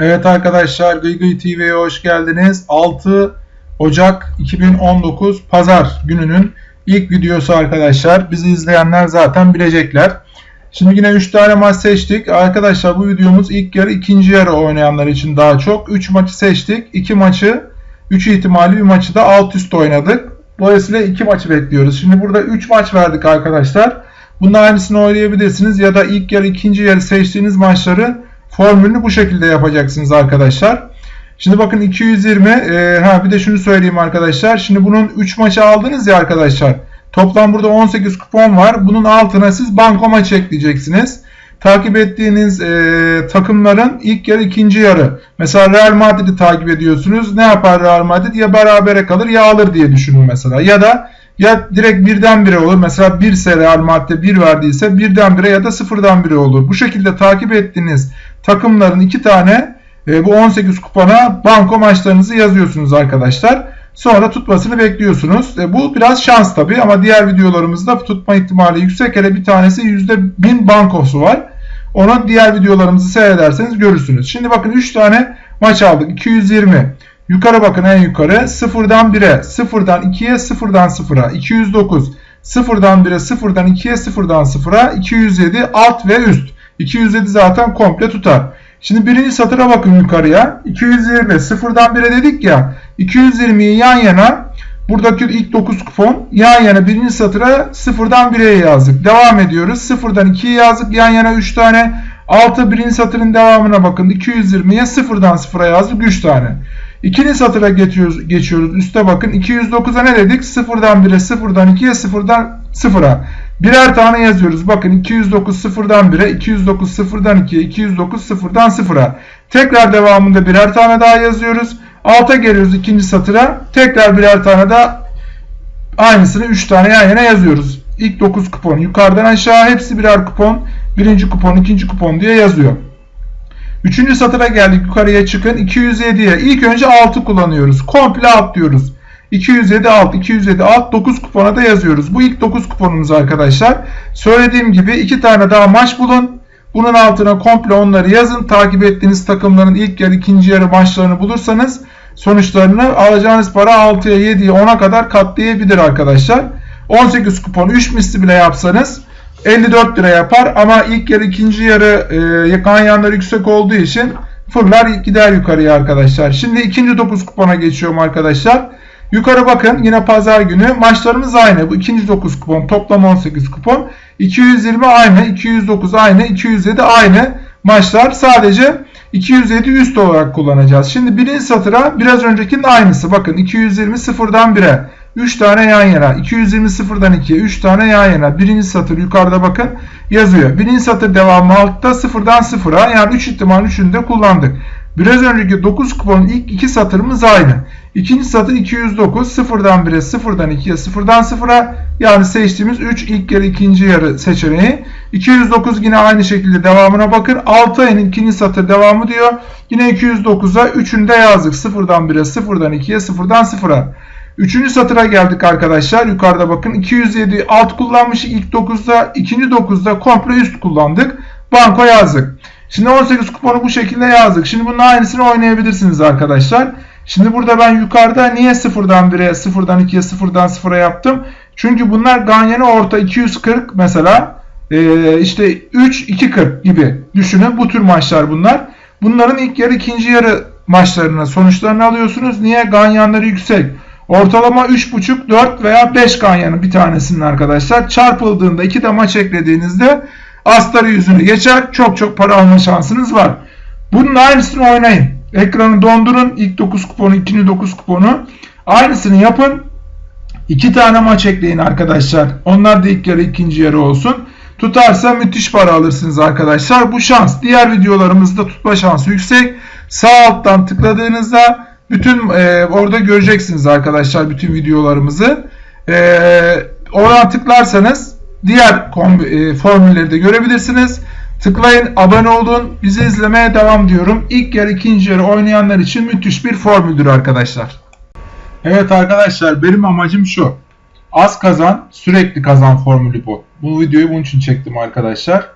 Evet arkadaşlar Gıygıy TV'ye hoş geldiniz. 6 Ocak 2019 Pazar gününün ilk videosu arkadaşlar. Bizi izleyenler zaten bilecekler. Şimdi yine 3 tane maç seçtik. Arkadaşlar bu videomuz ilk yarı ikinci yarı oynayanlar için daha çok. 3 maçı seçtik. 2 maçı 3 ihtimali bir maçı da alt üst oynadık. Dolayısıyla 2 maçı bekliyoruz. Şimdi burada 3 maç verdik arkadaşlar. Bunun aynısını oynayabilirsiniz ya da ilk yarı ikinci yarı seçtiğiniz maçları formülünü bu şekilde yapacaksınız arkadaşlar. Şimdi bakın 220 e, ha bir de şunu söyleyeyim arkadaşlar. Şimdi bunun 3 maçı aldınız ya arkadaşlar. Toplam burada 18 kupon var. Bunun altına siz banko maçı ekleyeceksiniz. Takip ettiğiniz e, takımların ilk yarı ikinci yarı. Mesela Real Madrid'i takip ediyorsunuz. Ne yapar Real Madrid? Ya berabere kalır ya alır diye düşünün mesela. Ya da ya direkt birdenbire olur. Mesela 1 ise Real Madrid'e 1 verdiyse birdenbire ya da sıfırdan bire olur. Bu şekilde takip ettiğiniz takımların iki tane e, bu 18 kupona banko maçlarınızı yazıyorsunuz arkadaşlar. Sonra tutmasını bekliyorsunuz. E, bu biraz şans tabi ama diğer videolarımızda tutma ihtimali yüksek. Hele bir tanesi %1000 bankosu var. Onu diğer videolarımızı seyrederseniz görürsünüz. Şimdi bakın 3 tane maç aldık. 220. Yukarı bakın en yukarı. 0'dan 1'e, 0'dan 2'ye, 0'dan 0'a. 209. 0'dan 1'e, 0'dan 2'ye, 0'dan 0'a. 207 alt ve üst. 207 zaten komple tutar. Şimdi birinci satıra bakın yukarıya. 220 0'dan 1'e dedik ya. 220'yi yan yana buradaki ilk 9 kupon yan yana birinci satıra 0'dan 1'e yazdık. Devam ediyoruz. 0'dan 2'yi yazdık. Yan yana 3 tane. 6 birinci satırın devamına bakın. 220'ye 0'dan 0'a yazdık 3 tane. İkinci satıra geçiyoruz, geçiyoruz. Üste bakın. 209'a ne dedik? 0'dan 1'e, 0'dan 2'ye, 0'dan 0'a. Birer tane yazıyoruz. Bakın 209 0'dan 1'e, 209 0'dan 2'ye, 209 0'dan 0'a. Tekrar devamında birer tane daha yazıyoruz. Alta geliyoruz ikinci satıra. Tekrar birer tane daha aynısını 3 tane yan yana yazıyoruz. İlk 9 kupon yukarıdan aşağı hepsi birer kupon. Birinci kupon, ikinci kupon diye yazıyor. Üçüncü satıra geldik. Yukarıya çıkın. 207'ye. İlk önce 6 kullanıyoruz. Komple atlıyoruz. 207 alt, 207 alt 9 kupona da yazıyoruz. Bu ilk 9 kuponumuz arkadaşlar. Söylediğim gibi 2 tane daha maç bulun. Bunun altına komple onları yazın. Takip ettiğiniz takımların ilk yarı, ikinci yarı maçlarını bulursanız sonuçlarını alacağınız para 6'ya, 7'ye, 10'a kadar katlayabilir arkadaşlar. 18 kupon 3 misli bile yapsanız 54 lira yapar ama ilk yarı ikinci yarı e, ganyanlar yüksek olduğu için fırlar gider yukarıya arkadaşlar. Şimdi ikinci 9 kupona geçiyorum arkadaşlar. Yukarı bakın yine pazar günü maçlarımız aynı. Bu ikinci 9 kupon toplam 18 kupon. 220 aynı, 209 aynı, 207 aynı maçlar. Sadece 207 üst olarak kullanacağız. Şimdi birinci satıra biraz öncekinin aynısı. Bakın 220 sıfırdan 1'e 3 tane yan yana. 220 sıfırdan 2'ye 3 tane yan yana. Birinci satır yukarıda bakın yazıyor. Birinci satır devamı altta sıfırdan sıfıra yani 3 ihtimal 3'ünü de kullandık. Biraz önceki 9 kuponun ilk iki satırımız aynı. İkinci satır 209 sıfırdan 1'e sıfırdan 2'ye sıfırdan 0'a yani seçtiğimiz 3 ilk yarı ikinci yarı seçeneği. 209 yine aynı şekilde devamına bakın. 6 ayın ikinci satır devamı diyor. Yine 209'a 3'ünü de yazdık. Sıfırdan 1'e sıfırdan 2'ye sıfırdan 0'a. Üçüncü satıra geldik arkadaşlar. Yukarıda bakın 207 alt kullanmış ilk 9'da. ikinci 9'da komple üst kullandık. Banko yazdık. Şimdi 18 kuponu bu şekilde yazdık. Şimdi bunun aynısını oynayabilirsiniz arkadaşlar. Şimdi burada ben yukarıda niye 0'dan 1'e, 0'dan 2'ye, 0'dan 0'a yaptım? Çünkü bunlar Ganyan'ı orta 240 mesela. Ee, işte 3, 240 gibi düşünün. Bu tür maçlar bunlar. Bunların ilk yarı, ikinci yarı maçlarına sonuçlarını alıyorsunuz. Niye? Ganyanları yüksek. Ortalama 3.5, 4 veya 5 ganyanın bir tanesinin arkadaşlar. Çarpıldığında iki de maç eklediğinizde astarı yüzünü geçer. Çok çok para alma şansınız var. Bunun aynısını oynayın. Ekranı dondurun. İlk 9 kuponu, ikinci 9 kuponu. Aynısını yapın. İki tane maç ekleyin arkadaşlar. Onlar da ilk yarı ikinci yarı olsun. Tutarsa müthiş para alırsınız arkadaşlar. Bu şans. Diğer videolarımızda tutma şansı yüksek. Sağ alttan tıkladığınızda bütün e, orada göreceksiniz arkadaşlar bütün videolarımızı. E, oradan tıklarsanız diğer e, formülleri de görebilirsiniz. Tıklayın, abone olun, bizi izlemeye devam diyorum. İlk yarı, ikinci yarı oynayanlar için müthiş bir formüldür arkadaşlar. Evet arkadaşlar benim amacım şu. Az kazan, sürekli kazan formülü bu. Bu videoyu bunun için çektim arkadaşlar.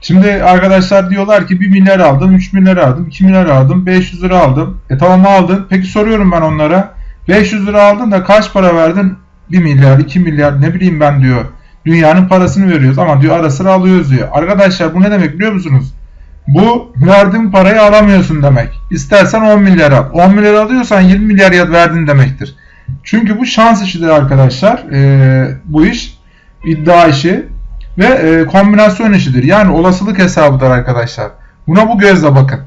Şimdi arkadaşlar diyorlar ki 1 milyar aldım, 3 milyar aldım, 2 milyar aldım, 500 lira aldım. E tamam aldın. Peki soruyorum ben onlara. 500 lira aldın da kaç para verdin? 1 milyar, 2 milyar ne bileyim ben diyor. Dünyanın parasını veriyoruz ama diyor ara sıra alıyoruz diyor. Arkadaşlar bu ne demek biliyor musunuz? Bu verdiğin parayı alamıyorsun demek. İstersen 10 milyar al. 10 milyar alıyorsan 20 milyar verdin demektir. Çünkü bu şans işidir arkadaşlar. Ee, bu iş iddia işi ve e, kombinasyon işidir. Yani olasılık hesabıdır arkadaşlar. Buna bu gözle bakın.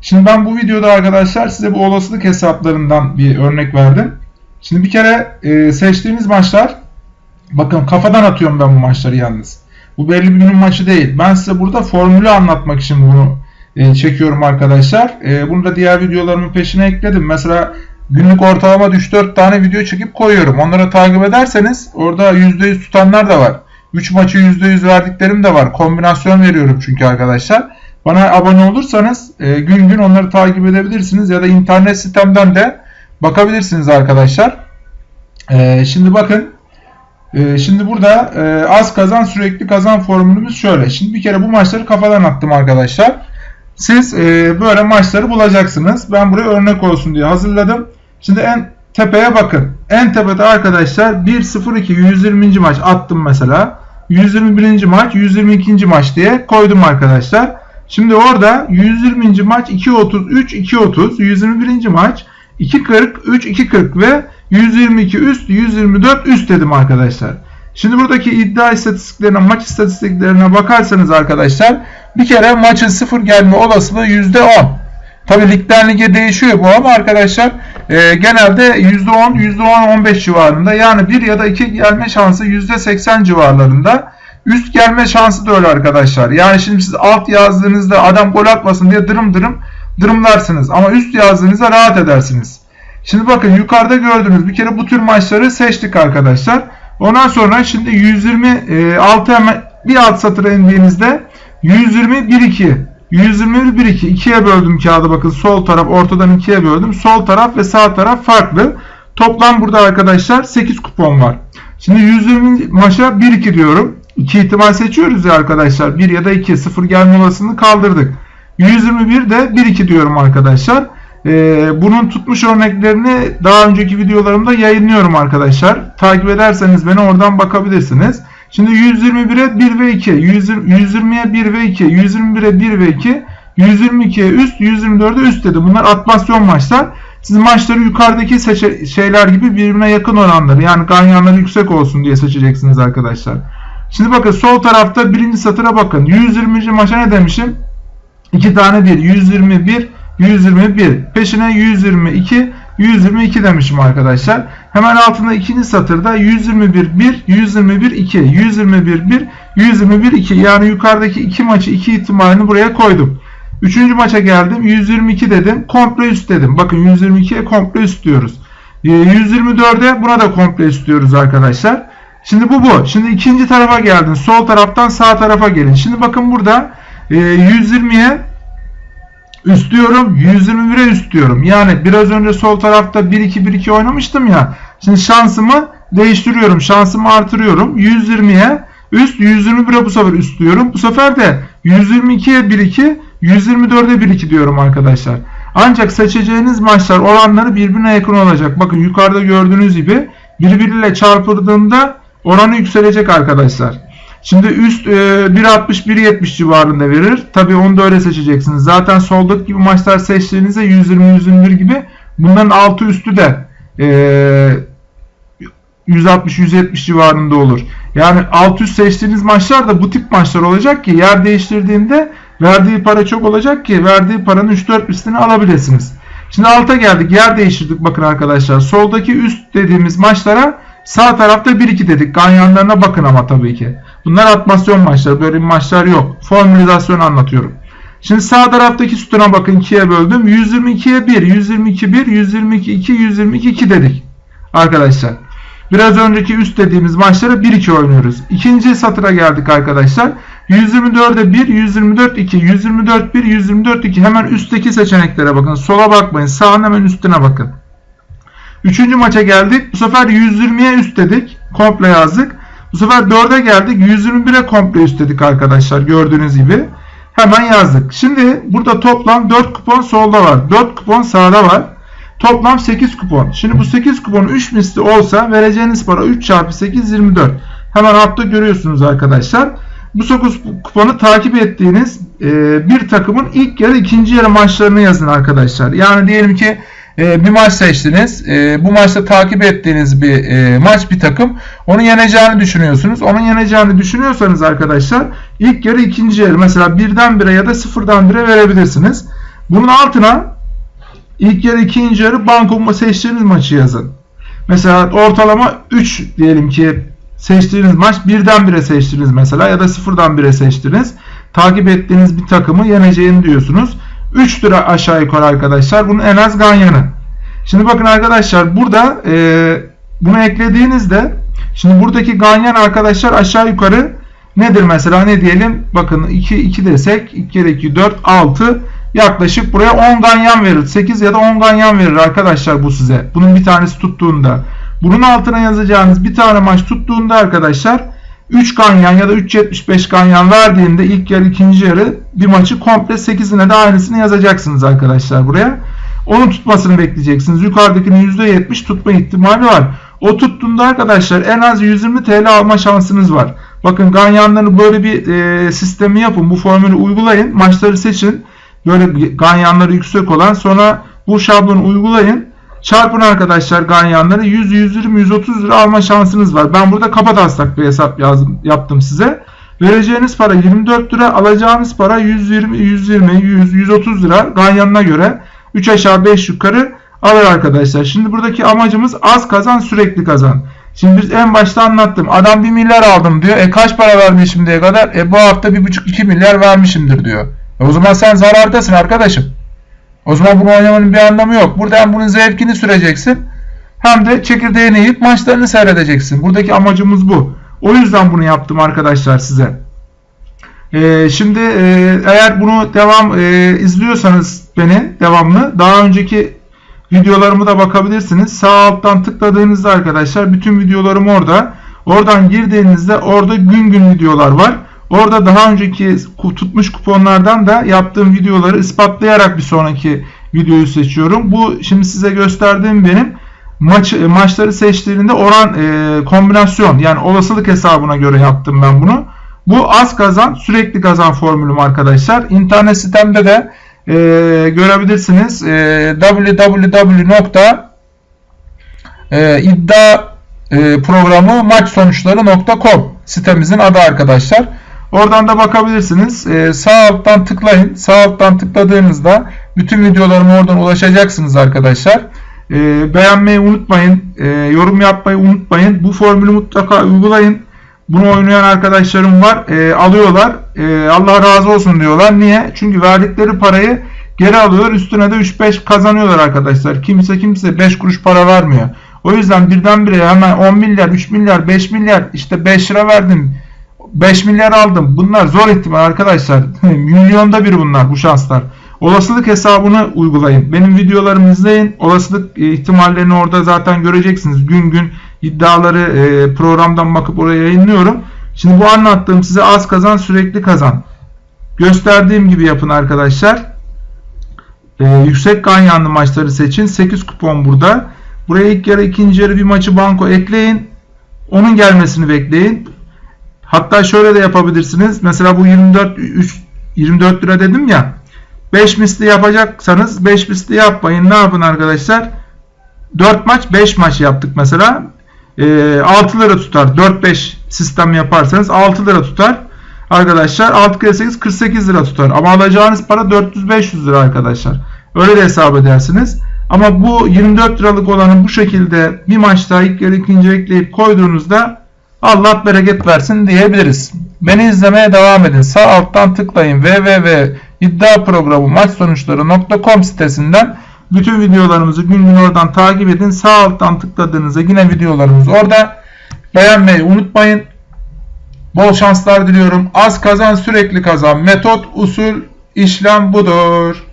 Şimdi ben bu videoda arkadaşlar size bu olasılık hesaplarından bir örnek verdim. Şimdi bir kere e, seçtiğimiz maçlar bakın kafadan atıyorum ben bu maçları yalnız. Bu belli bir günün maçı değil. Ben size burada formülü anlatmak için bunu e, çekiyorum arkadaşlar. E, bunu da diğer videolarımın peşine ekledim. Mesela günlük ortalama 3-4 tane video çekip koyuyorum. Onları takip ederseniz orada %100 tutanlar da var. 3 maçı %100 verdiklerim de var. Kombinasyon veriyorum çünkü arkadaşlar. Bana abone olursanız e, gün gün onları takip edebilirsiniz ya da internet sitemden de bakabilirsiniz arkadaşlar. E, şimdi bakın e, şimdi burada e, az kazan sürekli kazan formülümüz şöyle. Şimdi bir kere bu maçları kafadan attım arkadaşlar. Siz e, böyle maçları bulacaksınız. Ben buraya örnek olsun diye hazırladım. Şimdi en tepeye bakın. En tepede arkadaşlar 1-0-2 120. maç attım mesela. 121. maç 122. maç diye koydum arkadaşlar. Şimdi orada 120. maç 2.33 2.30 121. maç 2.40 3 2.40 ve 122 üst 124 üst dedim arkadaşlar. Şimdi buradaki iddia istatistiklerine maç istatistiklerine bakarsanız arkadaşlar bir kere maçın sıfır gelme olasılığı %10. Tabi ligden lige değişiyor bu ama arkadaşlar e, genelde %10, %10-15 civarında yani 1 ya da 2 gelme şansı %80 civarlarında. Üst gelme şansı da öyle arkadaşlar. Yani şimdi siz alt yazdığınızda adam gol atmasın diye dırım dırım dırımlarsınız. Ama üst yazdığınızda rahat edersiniz. Şimdi bakın yukarıda gördüğünüz bir kere bu tür maçları seçtik arkadaşlar. Ondan sonra şimdi 126 hemen bir alt satıra indiğinizde 120 1 2 121 1 2 ikiye böldüm kağıdı bakın sol taraf ortadan ikiye böldüm. Sol taraf ve sağ taraf farklı. Toplam burada arkadaşlar 8 kupon var. Şimdi 120 maça 1 2 diyorum. 2 ihtimal seçiyoruz ya arkadaşlar. 1 ya da 2 0 gelme olasılığını kaldırdık. 121 de 1 2 diyorum arkadaşlar. Ee, bunun tutmuş örneklerini daha önceki videolarımda yayınlıyorum arkadaşlar. Takip ederseniz beni oradan bakabilirsiniz. Şimdi 121'e 1 ve 2, 120'ye 1 ve 2, 121'e 1 ve 2, 122'ye üst, 124'e üst dedi. Bunlar atmasyon maçlar. Siz maçları yukarıdaki şeyler gibi birbirine yakın oranları yani ganyanları yüksek olsun diye seçeceksiniz arkadaşlar. Şimdi bakın sol tarafta birinci satıra bakın. 120. maça ne demişim? 2 tane 1. 121, 121. Peşine 122, 122 demişim arkadaşlar. Hemen altında ikinci satırda 121 1, 121 2, 121 1, 121 2. Yani yukarıdaki iki maçı iki ihtimalini buraya koydum. Üçüncü maça geldim. 122 dedim. Komple üst dedim. Bakın 122'ye komple üst diyoruz. 124'e ee, buna da komple üst diyoruz arkadaşlar. Şimdi bu bu. Şimdi ikinci tarafa geldin. Sol taraftan sağ tarafa gelin. Şimdi bakın burada 120'ye üst diyorum. 121'e üst diyorum. Yani biraz önce sol tarafta 1-2-1-2 oynamıştım ya. Şimdi şansımı değiştiriyorum. Şansımı artırıyorum. 120'ye üst 121'e bu sefer üst diyorum. Bu sefer de 122'ye 1-2 124'e 1-2 diyorum arkadaşlar. Ancak seçeceğiniz maçlar oranları birbirine yakın olacak. Bakın yukarıda gördüğünüz gibi birbiriyle çarpıldığında oranı yükselecek arkadaşlar. Şimdi üst e, 1.60-1.70 civarında verir. Tabi onu da öyle seçeceksiniz. Zaten soldaki gibi maçlar seçtiğinizde 120-121 gibi bunların altı üstü de e, 160-170 civarında olur. Yani alt üst seçtiğiniz maçlar da bu tip maçlar olacak ki yer değiştirdiğinde verdiği para çok olacak ki verdiği paranın 3-4 üstünü alabilirsiniz. Şimdi alta geldik. Yer değiştirdik bakın arkadaşlar. Soldaki üst dediğimiz maçlara sağ tarafta 1-2 dedik. Ganyanlarına bakın ama tabii ki. Bunlar atmasyon maçları. Böyle maçlar yok. Formülizasyon anlatıyorum. Şimdi sağ taraftaki sütuna bakın 2'ye böldüm. 122'ye 1, 122 1, 122 2, 122 2 dedik. Arkadaşlar. Biraz önceki üst dediğimiz maçları 1-2 oynuyoruz. İkinci satıra geldik arkadaşlar. 124'e 1, 124 2, 124 1, 124 2. Hemen üstteki seçeneklere bakın. Sola bakmayın. Sağın hemen üstüne bakın. Üçüncü maça geldik. Bu sefer 120'ye üst dedik. Komple yazdık. Bu sefer 4'e geldik. 121'e komple üst dedik arkadaşlar. Gördüğünüz gibi. Hemen yazdık. Şimdi burada toplam 4 kupon solda var. 4 kupon sağda var. Toplam 8 kupon. Şimdi bu 8 kupon 3 misli olsa vereceğiniz para 3 çarpı 8 24. Hemen altta görüyorsunuz arkadaşlar. Bu 9 kuponu takip ettiğiniz bir takımın ilk yarı ikinci yarı maçlarını yazın arkadaşlar. Yani diyelim ki e, bir maç seçtiniz. E, bu maçta takip ettiğiniz bir e, maç bir takım. Onu yeneceğini düşünüyorsunuz. Onun yeneceğini düşünüyorsanız arkadaşlar ilk yarı ikinci yarı mesela birden bire ya da sıfırdan bire verebilirsiniz. Bunun altına ilk yarı ikinci yarı banko seçtiğiniz maçı yazın. Mesela ortalama 3 diyelim ki seçtiğiniz maç birden bire seçtiniz mesela ya da sıfırdan bire seçtiniz. Takip ettiğiniz bir takımı yeneceğini diyorsunuz. 3 lira aşağı yukarı arkadaşlar. Bunun en az ganyanı. Şimdi bakın arkadaşlar burada e, bunu eklediğinizde şimdi buradaki ganyan arkadaşlar aşağı yukarı nedir mesela ne diyelim bakın 2 2 desek 2 kere 2 4 6 yaklaşık buraya 10 ganyan verir. 8 ya da 10 ganyan verir arkadaşlar bu size. Bunun bir tanesi tuttuğunda. Bunun altına yazacağınız bir tane maç tuttuğunda arkadaşlar 3 ganyan ya da 3.75 ganyan verdiğinde ilk yarı ikinci yarı bir maçı komple 8'ine de aynısını yazacaksınız arkadaşlar buraya. Onun tutmasını bekleyeceksiniz. Yukarıdakinin %70 tutma ihtimali var. O tuttuğunda arkadaşlar en az 120 TL alma şansınız var. Bakın ganyanları böyle bir e, sistemi yapın. Bu formülü uygulayın. Maçları seçin. Böyle ganyanları yüksek olan sonra bu şablonu uygulayın. Çarpın arkadaşlar ganyanları 100, 120, 130 lira alma şansınız var. Ben burada taslak bir hesap yazdım, yaptım size. Vereceğiniz para 24 lira, alacağınız para 120, 120, 100, 130 lira ganyanına göre 3 aşağı 5 yukarı alır arkadaşlar. Şimdi buradaki amacımız az kazan sürekli kazan. Şimdi biz en başta anlattım. Adam 1 milyar aldım diyor. E kaç para vermiş şimdiye kadar? E bu hafta 1,5-2 milyar vermişimdir diyor. E o zaman sen zarardasın arkadaşım. O zaman bunu oynamanın bir anlamı yok. Burada hem bunun zevkini süreceksin hem de çekirdeğini yiyip maçlarını seyredeceksin. Buradaki amacımız bu. O yüzden bunu yaptım arkadaşlar size. Ee, şimdi e, eğer bunu devam e, izliyorsanız beni devamlı daha önceki videolarımı da bakabilirsiniz. Sağ alttan tıkladığınızda arkadaşlar bütün videolarım orada. Oradan girdiğinizde orada gün gün videolar var. Orada daha önceki tutmuş kuponlardan da yaptığım videoları ispatlayarak bir sonraki videoyu seçiyorum. Bu şimdi size gösterdiğim benim maç maçları seçtiğinde oran e, kombinasyon yani olasılık hesabına göre yaptım ben bunu. Bu az kazan sürekli kazan formülüm arkadaşlar. İnternet sitemde de e, görebilirsiniz. E, www.iddia e, sitemizin adı arkadaşlar. Oradan da bakabilirsiniz. Ee, sağ alttan tıklayın. Sağ alttan tıkladığınızda bütün videolarıma oradan ulaşacaksınız arkadaşlar. Ee, beğenmeyi unutmayın. Ee, yorum yapmayı unutmayın. Bu formülü mutlaka uygulayın. Bunu oynayan arkadaşlarım var. Ee, alıyorlar. Ee, Allah razı olsun diyorlar. Niye? Çünkü verdikleri parayı geri alıyorlar. Üstüne de 3-5 kazanıyorlar arkadaşlar. Kimse kimse 5 kuruş para vermiyor. O yüzden birdenbire hemen 10 milyar, 3 milyar, 5 milyar işte 5 lira verdim 5 milyar aldım. Bunlar zor ihtimal arkadaşlar. Milyonda bir bunlar bu şanslar. Olasılık hesabını uygulayın. Benim videolarımı izleyin. Olasılık e, ihtimallerini orada zaten göreceksiniz. Gün gün iddiaları e, programdan bakıp oraya yayınlıyorum. Şimdi bu anlattığım size az kazan sürekli kazan. Gösterdiğim gibi yapın arkadaşlar. Ee, yüksek ganyanlı maçları seçin. 8 kupon burada. Buraya ilk yarı ikinci yarı bir maçı banko ekleyin. Onun gelmesini bekleyin. Hatta şöyle de yapabilirsiniz. Mesela bu 24 3, 24 lira dedim ya. 5 misli yapacaksanız 5 misli yapmayın. Ne yapın arkadaşlar? 4 maç 5 maç yaptık mesela. E, 6 lira tutar. 4-5 sistem yaparsanız 6 lira tutar. Arkadaşlar 6 kere 8 48 lira tutar. Ama alacağınız para 400-500 lira arkadaşlar. Öyle de hesap edersiniz. Ama bu 24 liralık olanı bu şekilde bir maçta ilk yarı ikinci ekleyip koyduğunuzda Allah bereket versin diyebiliriz. Beni izlemeye devam edin. Sağ alttan tıklayın www.iddiaprogramı maç sonuçları.com sitesinden bütün videolarımızı gün gün oradan takip edin. Sağ alttan tıkladığınızda yine videolarımız orada. Beğenmeyi unutmayın. Bol şanslar diliyorum. Az kazan sürekli kazan. Metot, usul, işlem budur.